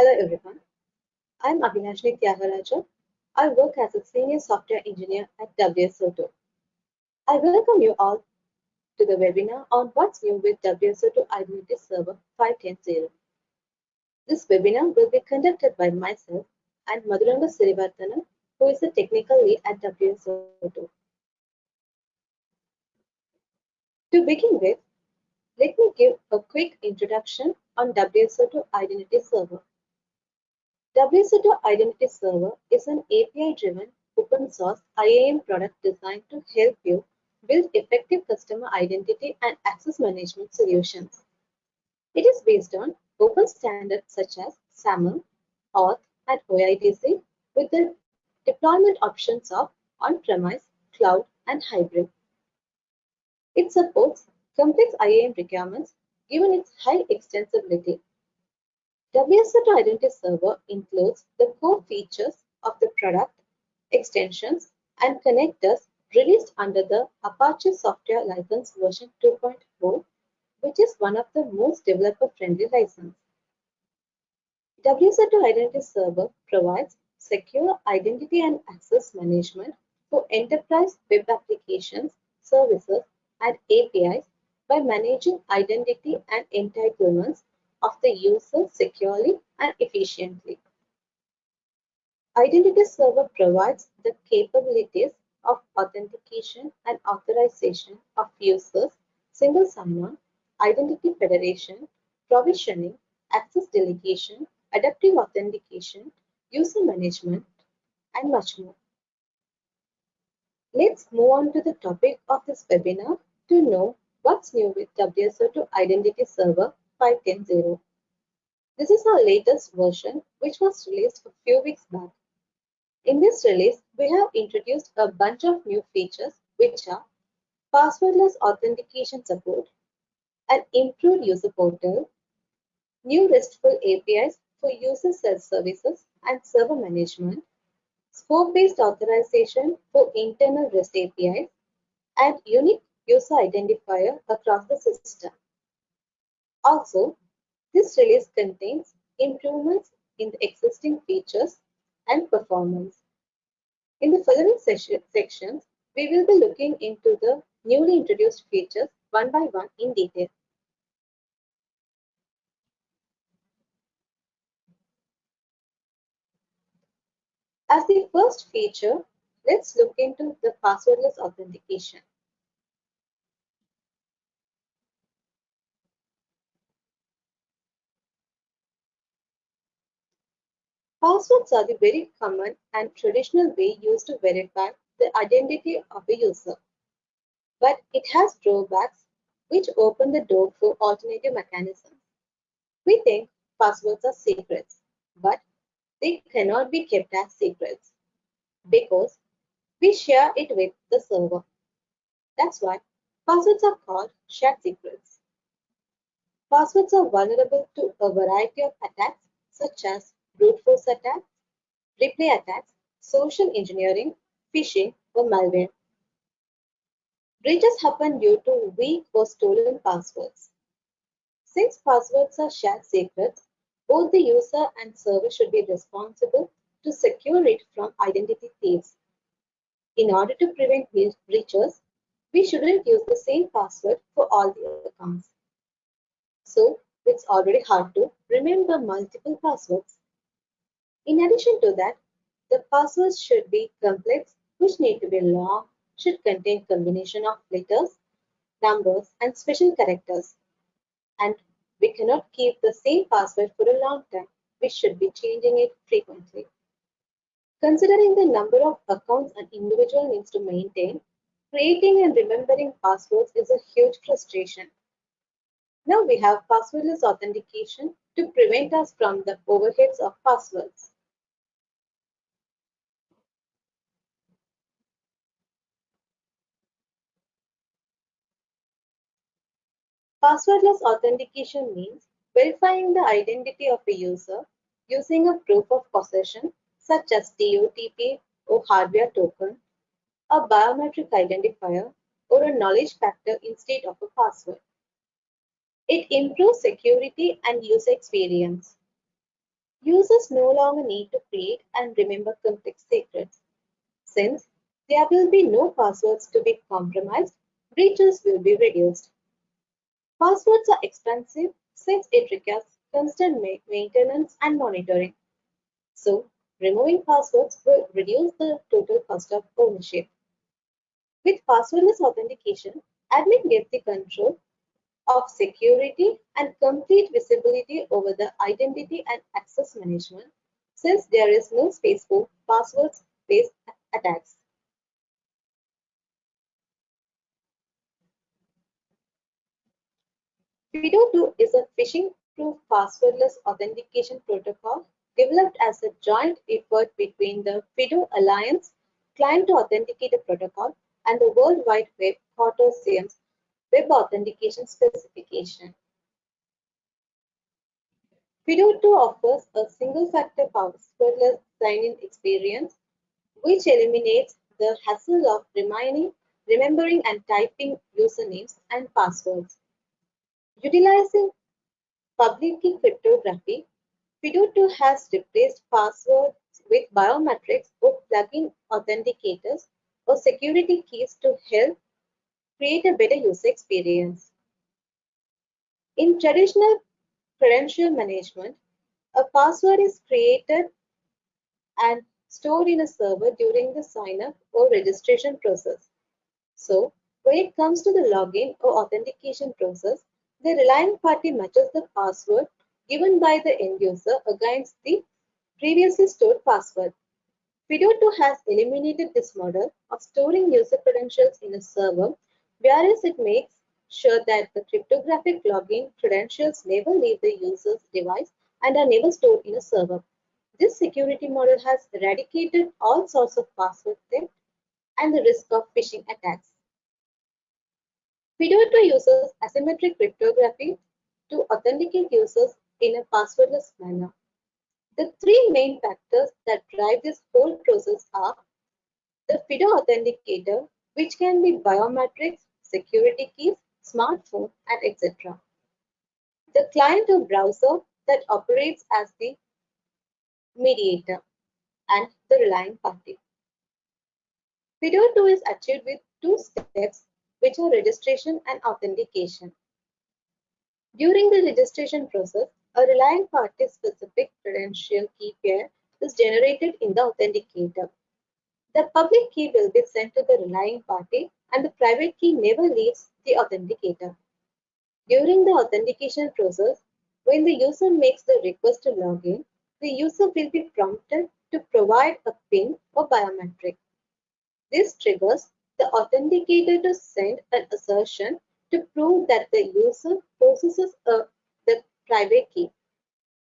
Hello everyone. I'm Abhilashini Tyagaraja. I work as a senior software engineer at WSO2. I welcome you all to the webinar on what's new with WSO2 Identity Server 5.10.0. This webinar will be conducted by myself and Madhuranga Sirivarthanan, who is the technical lead at WSO2. To begin with, let me give a quick introduction on WSO2 Identity Server. WSO2 Identity Server is an API-driven open source IAM product designed to help you build effective customer identity and access management solutions. It is based on open standards such as SAML, OAuth, and OIDC with the deployment options of on-premise, cloud, and hybrid. It supports complex IAM requirements given its high extensibility. WSO2 Identity Server includes the core features of the product, extensions, and connectors released under the Apache Software License version 2.4, which is one of the most developer-friendly licenses. WSO2 Identity Server provides secure identity and access management for enterprise web applications, services, and APIs by managing identity and entitlements of the user securely and efficiently. Identity Server provides the capabilities of authentication and authorization of users, single sign-on, identity federation, provisioning, access delegation, adaptive authentication, user management, and much more. Let's move on to the topic of this webinar to know What's new with WSO2 Identity Server 5.10.0? This is our latest version, which was released a few weeks back. In this release, we have introduced a bunch of new features, which are passwordless authentication support, an improved user portal, new RESTful APIs for user self-services and server management, scope-based authorization for internal REST APIs, and unique user identifier across the system. Also, this release contains improvements in the existing features and performance. In the following sections, we will be looking into the newly introduced features one by one in detail. As the first feature, let's look into the passwordless authentication. Passwords are the very common and traditional way used to verify the identity of a user. But it has drawbacks which open the door for alternative mechanisms. We think passwords are secrets, but they cannot be kept as secrets because we share it with the server. That's why passwords are called shared secrets. Passwords are vulnerable to a variety of attacks such as brute force attacks, replay attacks, social engineering, phishing, or malware. Breaches happen due to weak or stolen passwords. Since passwords are shared secrets, both the user and server should be responsible to secure it from identity thieves. In order to prevent breaches, we shouldn't use the same password for all the accounts. So, it's already hard to remember multiple passwords. In addition to that, the passwords should be complex, which need to be long, should contain combination of letters, numbers, and special characters. And we cannot keep the same password for a long time. We should be changing it frequently. Considering the number of accounts an individual needs to maintain, creating and remembering passwords is a huge frustration. Now we have passwordless authentication to prevent us from the overheads of passwords. Passwordless authentication means verifying the identity of a user using a proof of possession such as DOTP or hardware token, a biometric identifier, or a knowledge factor instead of a password. It improves security and user experience. users no longer need to create and remember complex secrets. Since there will be no passwords to be compromised, breaches will be reduced. Passwords are expensive since it requires constant maintenance and monitoring. So, removing passwords will reduce the total cost of ownership. With passwordless authentication, admin gets the control of security and complete visibility over the identity and access management since there is no space for passwords-based attacks. FIDO2 is a phishing-proof passwordless authentication protocol developed as a joint effort between the FIDO Alliance Client to Authenticator Protocol and the World Wide Web Consortium's Web Authentication Specification. FIDO2 offers a single-factor passwordless sign-in experience which eliminates the hassle of remembering and typing usernames and passwords. Utilizing public key cryptography, FIDO2 has replaced passwords with biometrics or plug-in authenticators or security keys to help create a better user experience. In traditional credential management, a password is created and stored in a server during the sign-up or registration process. So, when it comes to the login or authentication process, the relying party matches the password given by the end user against the previously stored password. FIDO2 has eliminated this model of storing user credentials in a server, whereas it makes sure that the cryptographic login credentials never leave the user's device and are never stored in a server. This security model has eradicated all sorts of password theft and the risk of phishing attacks. FIDO2 uses asymmetric cryptography to authenticate users in a passwordless manner. The three main factors that drive this whole process are the FIDO authenticator, which can be biometrics, security keys, smartphone, and etc. The client or browser that operates as the mediator and the relying party. FIDO2 is achieved with two steps which are registration and authentication. During the registration process, a relying party specific credential key pair is generated in the authenticator. The public key will be sent to the relying party and the private key never leaves the authenticator. During the authentication process, when the user makes the request to log in, the user will be prompted to provide a PIN or biometric. This triggers the authenticator to send an assertion to prove that the user possesses a, the private key.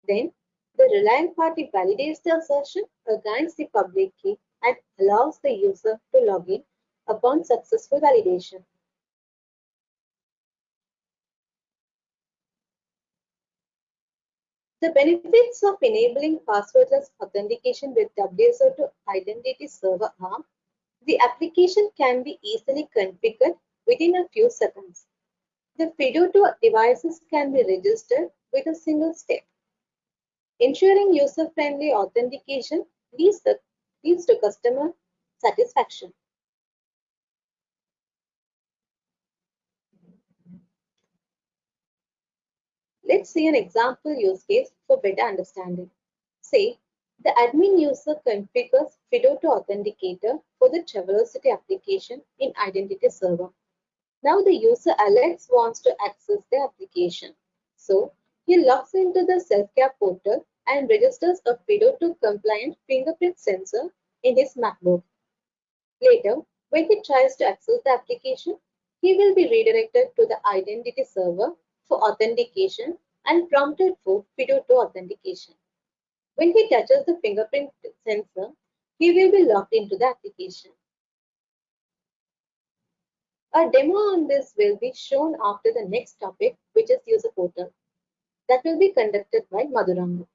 Then the relying party validates the assertion against the public key allows the user to log in upon successful validation. The benefits of enabling passwordless authentication with WSO2 Identity Server are the application can be easily configured within a few seconds. The FIDO2 devices can be registered with a single step. Ensuring user-friendly authentication leads, the, leads to customer satisfaction. Let's see an example use case for better understanding. Say, the admin user configures FIDO2 Authenticator for the Travelocity application in Identity Server. Now the user Alex wants to access the application. So he logs into the self-care portal and registers a FIDO2 compliant fingerprint sensor in his MacBook. Later, when he tries to access the application, he will be redirected to the identity server for authentication and prompted for FIDO2 authentication. When he touches the fingerprint sensor, he will be logged into the application. A demo on this will be shown after the next topic, which is user portal. That will be conducted by Madhuranga.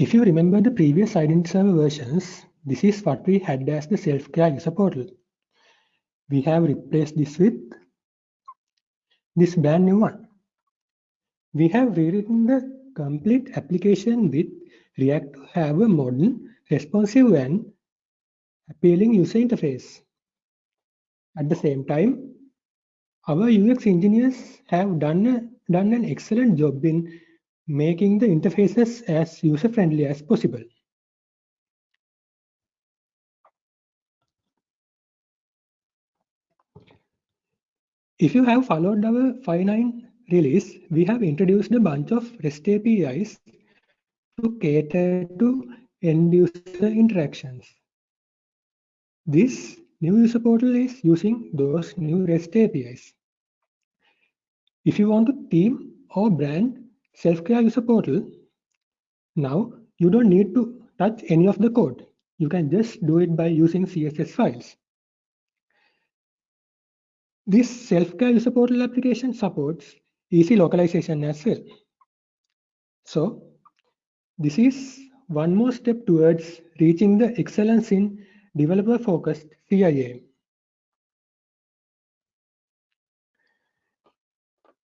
If you remember the previous Identity Server versions, this is what we had as the self-care user portal. we have replaced this with this brand new one. We have rewritten the complete application with React to have a modern, responsive and appealing user interface. At the same time, our UX engineers have done, a, done an excellent job in making the interfaces as user-friendly as possible. If you have followed our 5.9 release, we have introduced a bunch of REST APIs to cater to end user interactions. This new user portal is using those new REST APIs. If you want to theme or brand self-care user portal, now you don't need to touch any of the code. You can just do it by using CSS files. This self-care user portal application supports easy localization as well. So this is one more step towards reaching the excellence in developer-focused CIAM.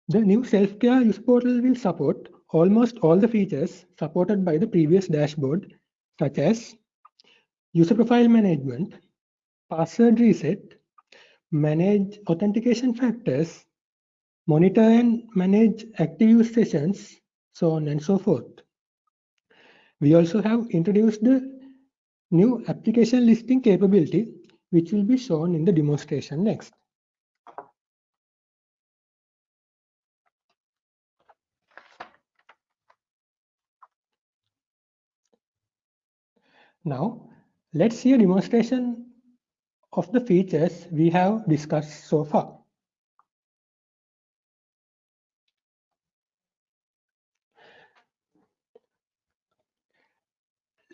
The new self-care user portal will support almost all the features supported by the previous dashboard, such as user profile management, password reset, manage authentication factors, monitor and manage active use sessions, so on and so forth. We also have introduced the new application listing capability, which will be shown in the demonstration next. Now, let's see a demonstration of the features we have discussed so far.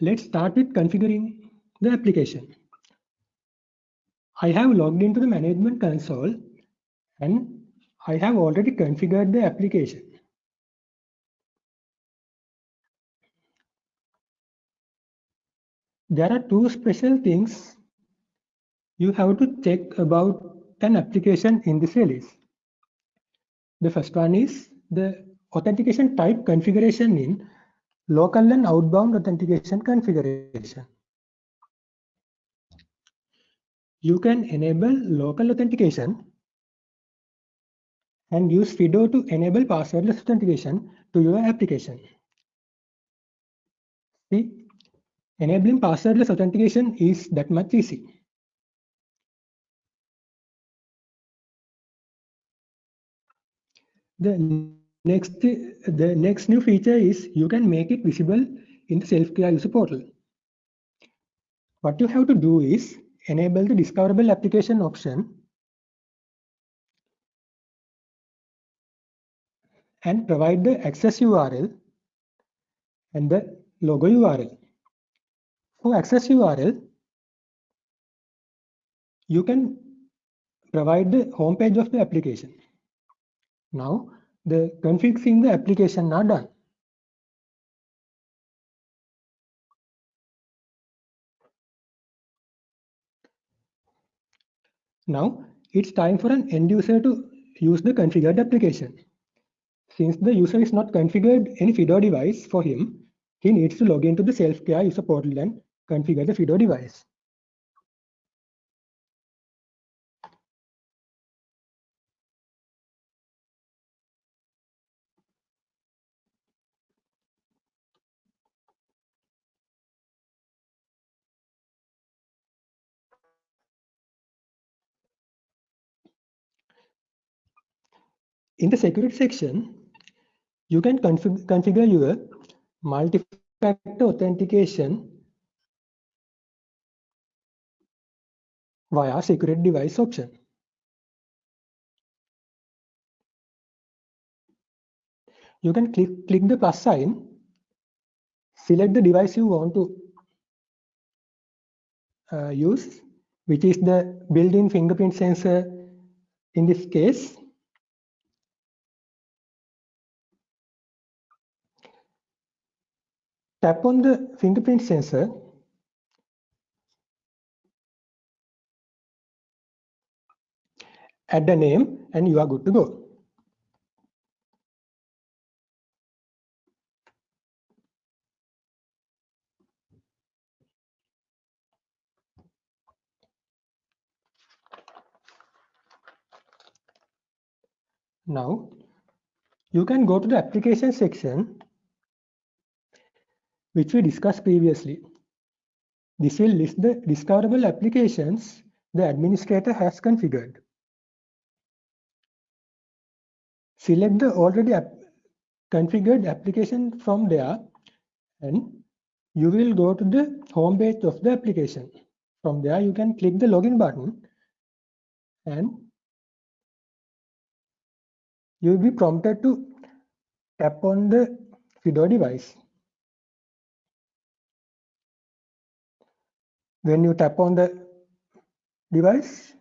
Let's start with configuring the application. I have logged into the management console and I have already configured the application. There are two special things you have to check about an application in this release. The first one is the authentication type configuration in local and outbound authentication configuration. You can enable local authentication and use FIDO to enable passwordless authentication to your application. See, enabling passwordless authentication is that much easy. The next, the next new feature is you can make it visible in the self-care user portal. What you have to do is enable the discoverable application option and provide the access URL and the logo URL. For access URL, you can provide the home page of the application. Now, the configs in the application are done. Now, it's time for an end user to use the configured application. Since the user is not configured any FIDO device for him, he needs to log into the self-care user portal and configure the FIDO device. In the security section, you can config configure your multi-factor authentication via secret device option. You can click, click the plus sign, select the device you want to uh, use, which is the built-in fingerprint sensor in this case, Tap on the fingerprint sensor. Add a name and you are good to go. Now, you can go to the application section, which we discussed previously. This will list the discoverable applications the administrator has configured. Select the already ap configured application from there and you will go to the home page of the application. From there, you can click the login button and you will be prompted to tap on the FIDO device. When you tap on the device,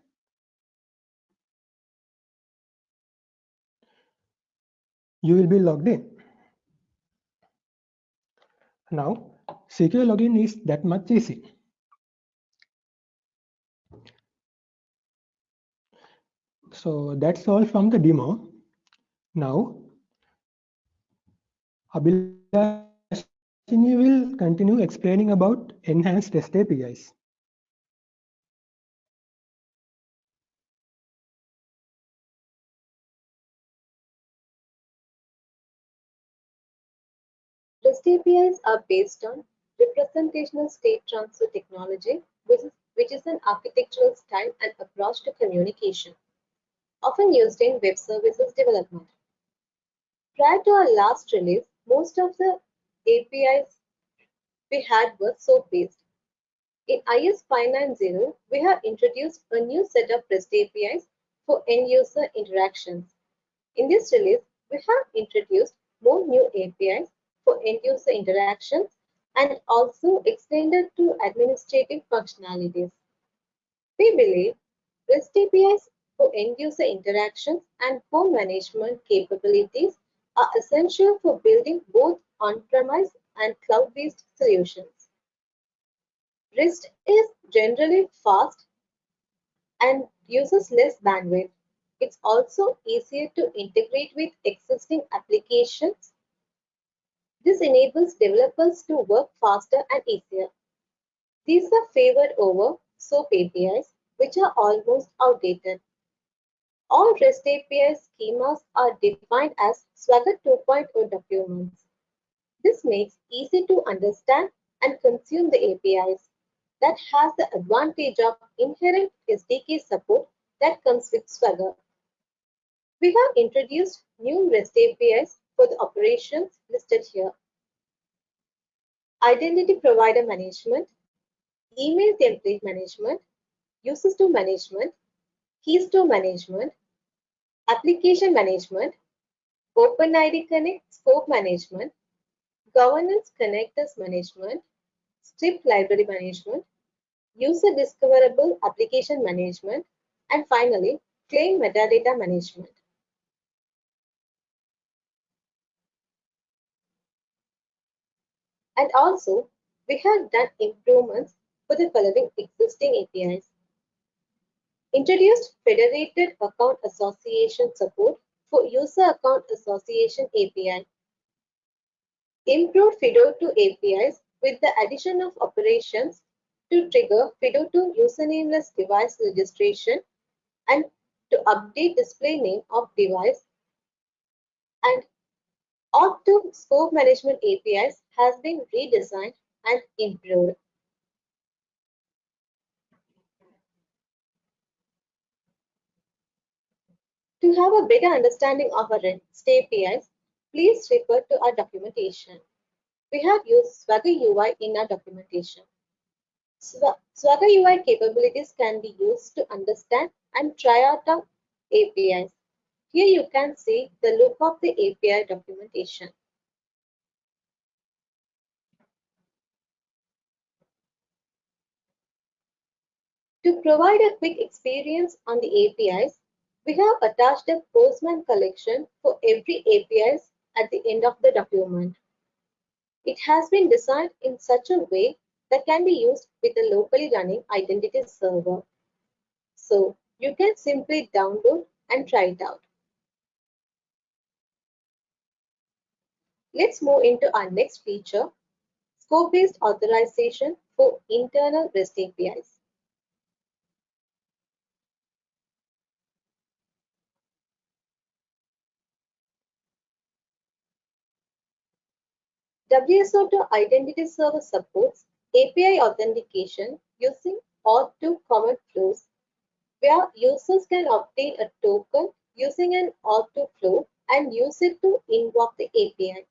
you will be logged in. Now, secure login is that much easy. So that's all from the demo. Now, Abhilashini will continue explaining about enhanced REST APIs. APIs are based on representational state transfer technology, which is, which is an architectural style and approach to communication, often used in web services development. Prior to our last release, most of the APIs we had were SOAP-based. In IS 590, we have introduced a new set of REST APIs for end-user interactions. In this release, we have introduced more new APIs for end-user interactions and also extended to administrative functionalities. We believe REST APIs for end-user interactions and form management capabilities are essential for building both on-premise and cloud-based solutions. REST is generally fast and uses less bandwidth. It's also easier to integrate with existing applications. This enables developers to work faster and easier. These are favored over SOAP APIs, which are almost outdated. All REST API schemas are defined as Swagger 2.0 documents. This makes easy to understand and consume the APIs. That has the advantage of inherent SDK support that comes with Swagger. We have introduced new REST APIs for the operations listed here. Identity provider management, email template management, user store management, key store management, application management, OpenID Connect scope management, governance connectors management, script library management, user discoverable application management, and finally, claim metadata management. And also, we have done improvements for the following existing APIs. Introduced Federated Account Association support for User Account Association API. Improved FIDO2 APIs with the addition of operations to trigger FIDO2 usernameless device registration and to update display name of device and OAuth2 scope management APIs has been redesigned and improved. To have a better understanding of our REST APIs, please refer to our documentation. We have used Swagger UI in our documentation. Swagger UI capabilities can be used to understand and try out our APIs. Here you can see the look of the API documentation. To provide a quick experience on the APIs, we have attached a Postman collection for every APIs at the end of the document. It has been designed in such a way that can be used with a locally running identity server. So you can simply download and try it out. Let's move into our next feature, scope-based authorization for internal REST APIs. WSO2 Identity Server supports API authentication using OAuth2 common flows, where users can obtain a token using an OAuth2 flow and use it to invoke the API.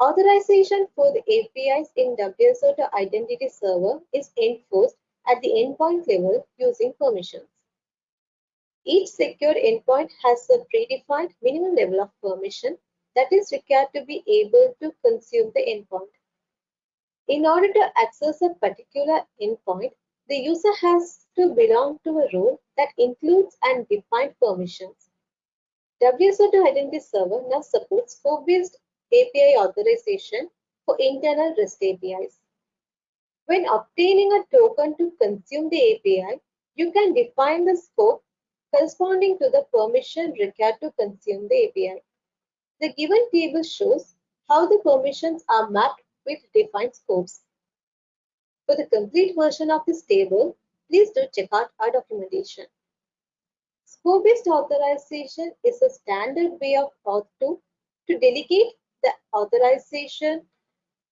Authorization for the APIs in WSO2 Identity Server is enforced at the endpoint level using permissions. Each secured endpoint has a predefined minimum level of permission that is required to be able to consume the endpoint. In order to access a particular endpoint, the user has to belong to a role that includes and defined permissions. WSO2 Identity Server now supports scope-based API authorization for internal REST APIs. When obtaining a token to consume the API, you can define the scope corresponding to the permission required to consume the API. The given table shows how the permissions are mapped with defined scopes. For the complete version of this table, please do check out our documentation. Scope-based authorization is a standard way of OAuth2 to delegate the authorization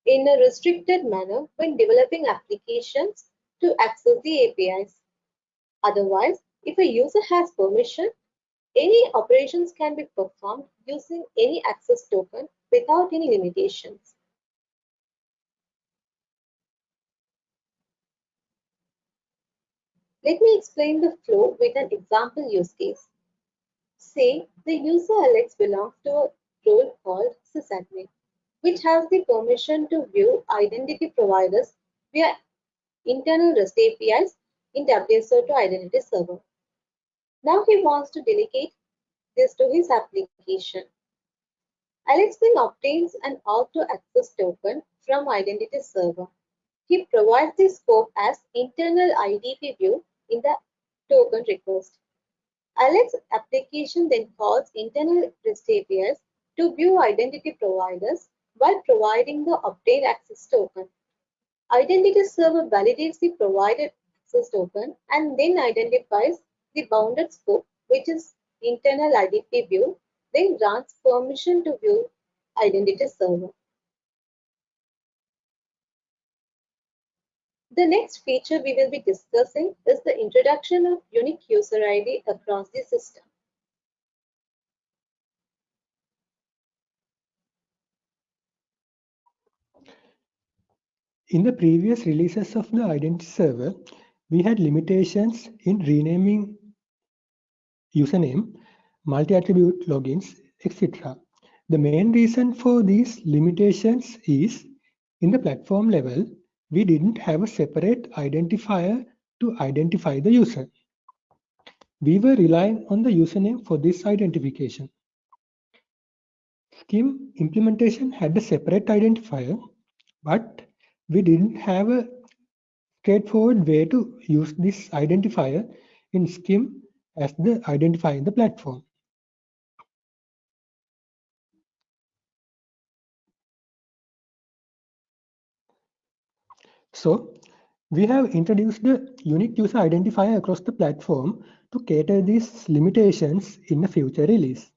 in a restricted manner when developing applications to access the APIs. Otherwise, if a user has permission, any operations can be performed using any access token without any limitations. Let me explain the flow with an example use case. Say the user Alex belongs to a role called sysadmin, which has the permission to view identity providers via internal REST APIs in WSO2 Identity Server. Now he wants to delegate this to his application. Alex then obtains an OAuth access token from Identity Server. He provides the scope as internal IDP view in the token request. Alex application then calls internal REST APIs to view identity providers while providing the obtained access token. Identity server validates the provided access token and then identifies the bounded scope, which is internal IDP view, then grants permission to view identity server. The next feature we will be discussing is the introduction of unique user ID across the system. In the previous releases of the identity server, we had limitations in renaming username, multi-attribute logins, etc. The main reason for these limitations is in the platform level, we didn't have a separate identifier to identify the user. We were relying on the username for this identification. SCIM implementation had a separate identifier, but we didn't have a straightforward way to use this identifier in SCIM as the identifier in the platform. So we have introduced the unique user identifier across the platform to cater these limitations in a future release.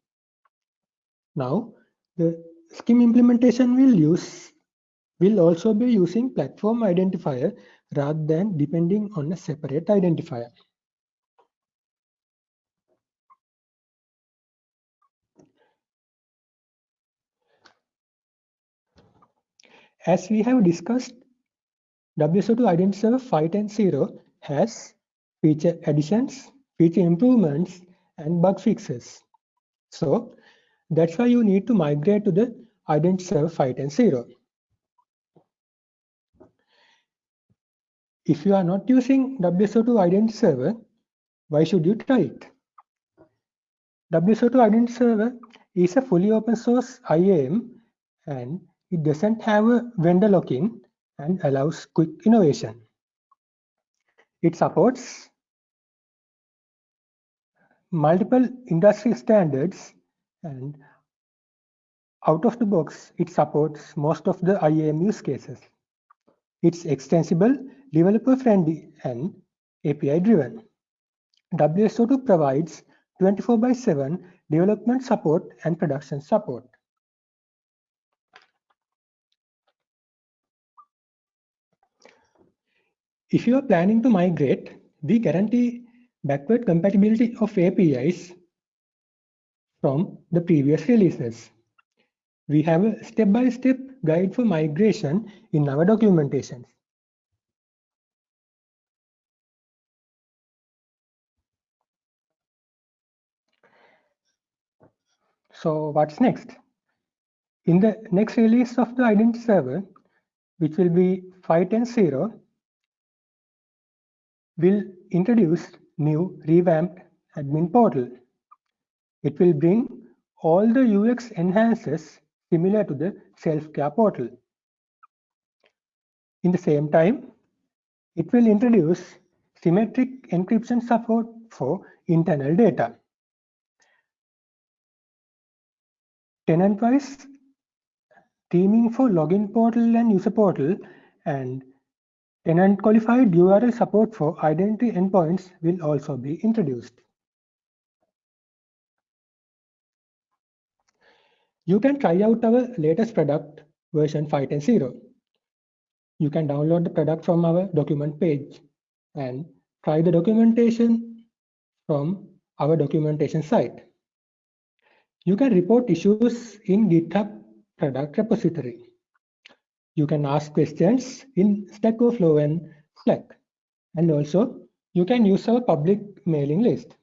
Now, the SCIM implementation will use will also be using platform identifier rather than depending on a separate identifier. As we have discussed, WSO2 Identity Server 5.10 has feature additions, feature improvements, and bug fixes. So that's why you need to migrate to the Identity Server 5.10. If you are not using WSO2 Identity Server, why should you try it? WSO2 Identity Server is a fully open source IAM and it doesn't have a vendor lock-in and allows quick innovation. It supports multiple industry standards and out of the box, it supports most of the IAM use cases. It's extensible, developer friendly and API driven. WSO2 provides 24 by 7 development support and production support. If you are planning to migrate, we guarantee backward compatibility of APIs from the previous releases. We have a step-by-step -step guide for migration in our documentation. So what's next? In the next release of the identity server, which will be 5.10.0, we'll introduce new revamped admin portal. It will bring all the UX enhances similar to the self-care portal. In the same time, it will introduce symmetric encryption support for internal data. Tenant-wise theming for login portal and user portal and tenant qualified URL support for identity endpoints will also be introduced. You can try out our latest product version 5.10.0. You can download the product from our document page and try the documentation from our documentation site. You can report issues in GitHub product repository. You can ask questions in Stack Overflow and Slack. And also, you can use our public mailing list.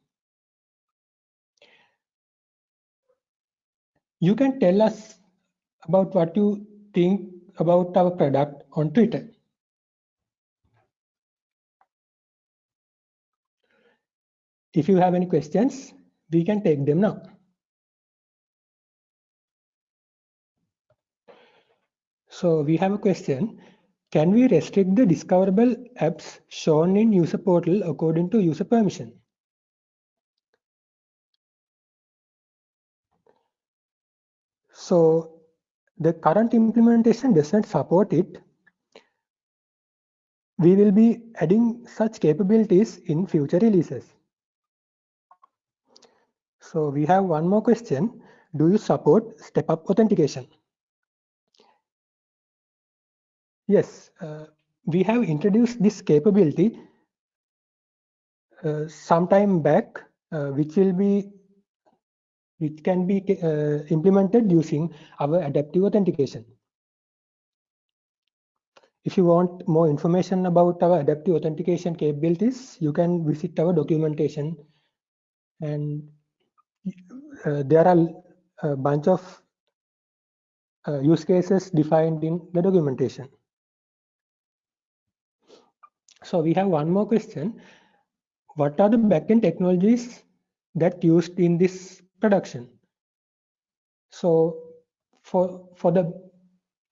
You can tell us about what you think about our product on Twitter. If you have any questions, we can take them now. So we have a question. Can we restrict the discoverable apps shown in user portal according to user permission? So the current implementation doesn't support it. We will be adding such capabilities in future releases. So we have one more question. Do you support step-up authentication? Yes, uh, we have introduced this capability uh, some time back, uh, which will be which can be uh, implemented using our adaptive authentication. If you want more information about our adaptive authentication capabilities, you can visit our documentation and uh, there are a bunch of uh, use cases defined in the documentation. So we have one more question. What are the backend technologies that used in this production. So for, for the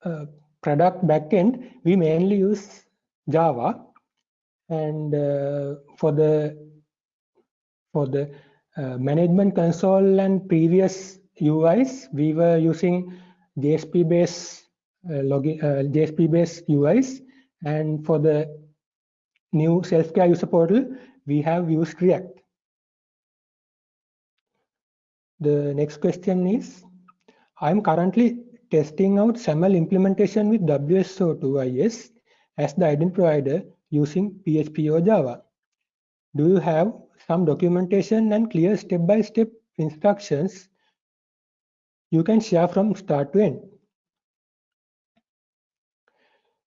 uh, product backend, we mainly use Java. And uh, for the for the uh, management console and previous UIs, we were using JSP-based uh, login, uh, JSP-based UIs. And for the new self-care user portal, we have used React. The next question is, I'm currently testing out SAML implementation with WSO2 IS as the identity provider using PHP or Java. Do you have some documentation and clear step-by-step -step instructions you can share from start to end?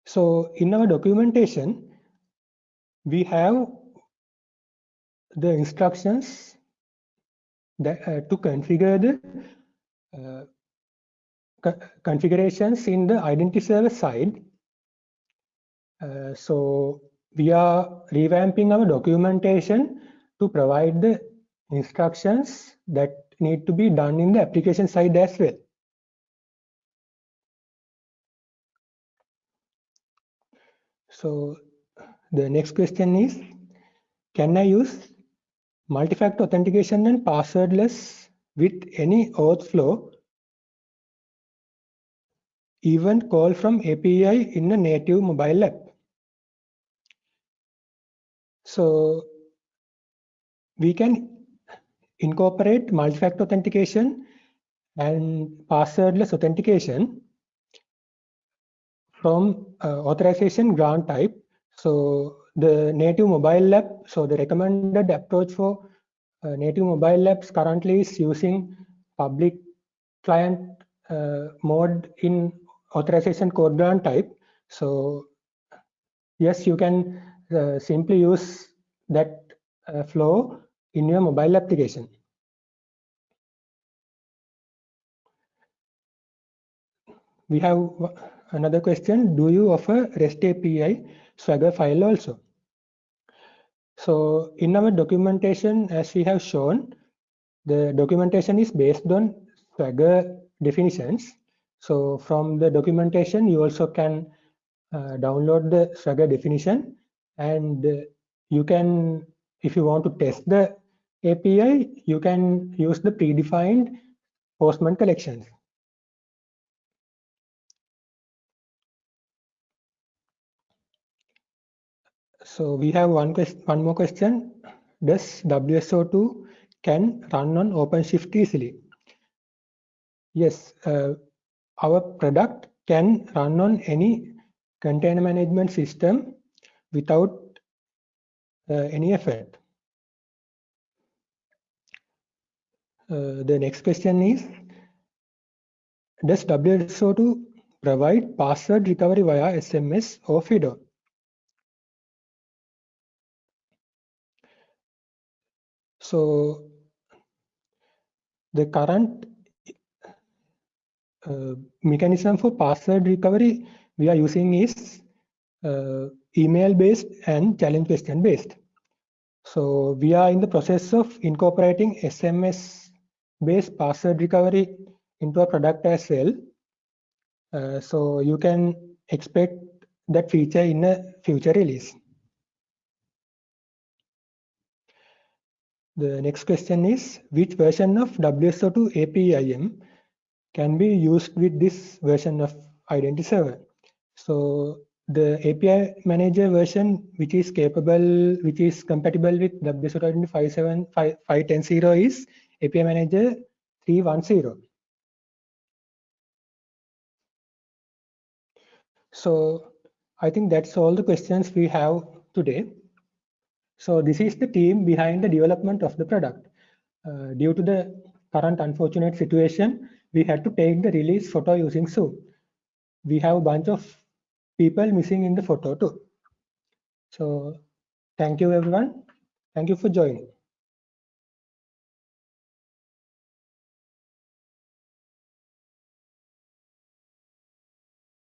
So in our documentation, we have the instructions that, uh, to configure the uh, co configurations in the identity server side. Uh, so we are revamping our documentation to provide the instructions that need to be done in the application side as well. So the next question is, can I use multi-factor authentication and passwordless with any auth flow even call from API in a native mobile app. So we can incorporate multi-factor authentication and passwordless authentication from uh, authorization grant type. So the native mobile app, so the recommended approach for uh, native mobile apps currently is using public client uh, mode in authorization code grant type. So yes, you can uh, simply use that uh, flow in your mobile application. We have another question. Do you offer REST API Swagger file also? So in our documentation, as we have shown, the documentation is based on Swagger definitions. So from the documentation, you also can uh, download the Swagger definition and uh, you can, if you want to test the API, you can use the predefined Postman collections. So we have one question, one more question. Does WSO2 can run on OpenShift easily? Yes, uh, our product can run on any container management system without uh, any effort. Uh, the next question is, does WSO2 provide password recovery via SMS or FIDO? So the current uh, mechanism for password recovery we are using is uh, email based and challenge question based. So we are in the process of incorporating SMS based password recovery into our product as well. Uh, so you can expect that feature in a future release. The next question is, which version of WSO2 APIM can be used with this version of Identity Server? So the API manager version, which is capable, which is compatible with WSO2 Identity 5.7.5.10.0 is API manager 310. So I think that's all the questions we have today. So this is the team behind the development of the product. Uh, due to the current unfortunate situation, we had to take the release photo using Zoom. We have a bunch of people missing in the photo too. So thank you everyone. Thank you for joining.